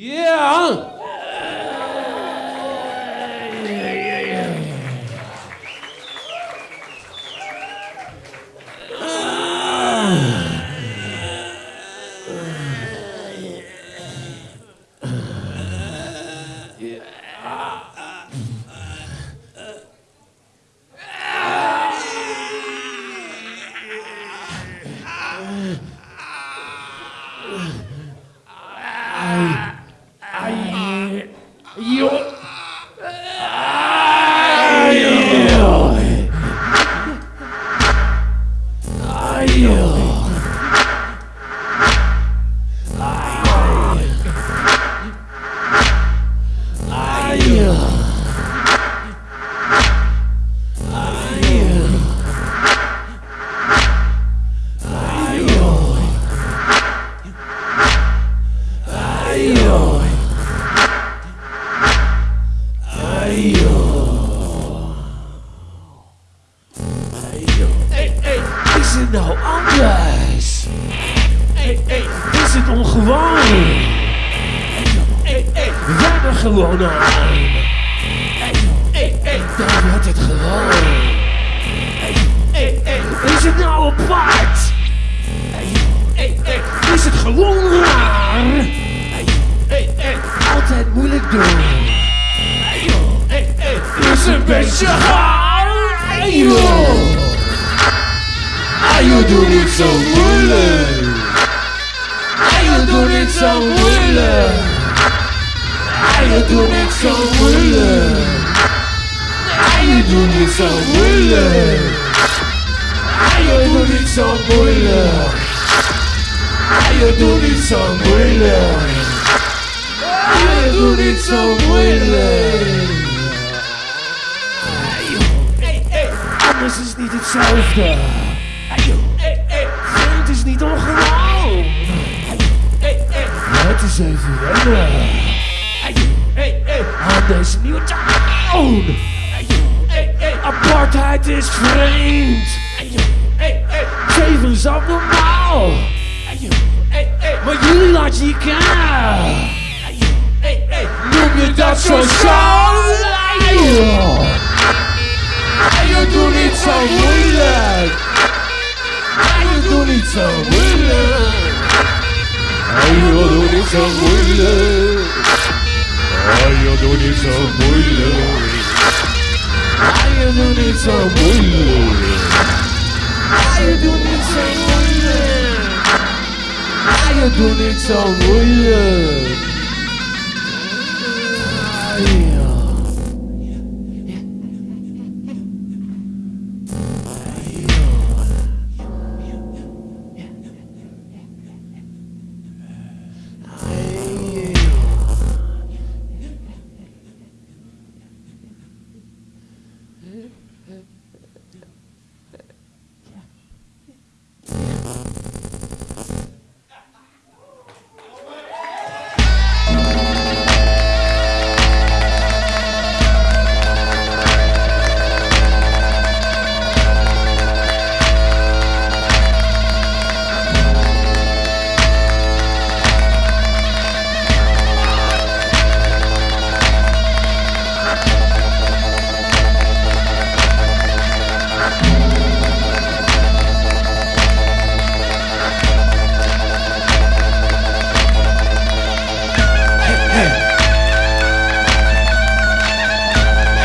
Yeah. kill. Het nou anders? Hey, hey, is het ongewoon? Hey, hey, hebben gewoon aan. Hey, hey, wordt het gewoon. Hey, hey, is het nou apart? Hey, hey, is het gewoon raar? Hey, hey, altijd moeilijk doen. Hey, hey, is een beetje gaar. doing it som mulle Alle doen het som mulle Alle doen het som mulle Alle doen het som mulle Alle doen het som mulle Alle doen het som mulle Alle doen het som mulle alles is niet hetzelfde. Niet ongewoon. Hey, hey, het is even wennen. Hey, hey, aan deze nieuwe toon. Hey, hey, apartheid is vreemd. Hey, hey, zeven is abnormaal. Maar jullie laten je kennen. Noem je dat sociaal? abuela. Ay, adore I don't need some abuela. I don't need some adore I don't need some abuela.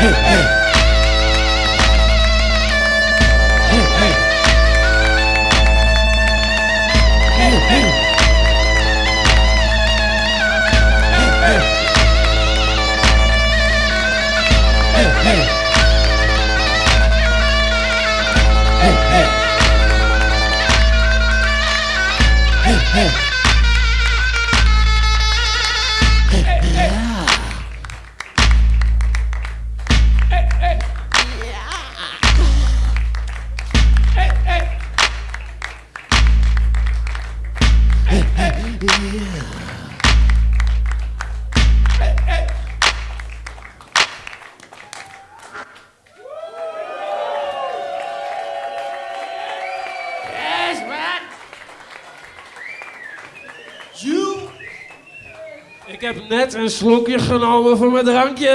hey, hey. Ik heb net een slokje genomen van mijn drankje.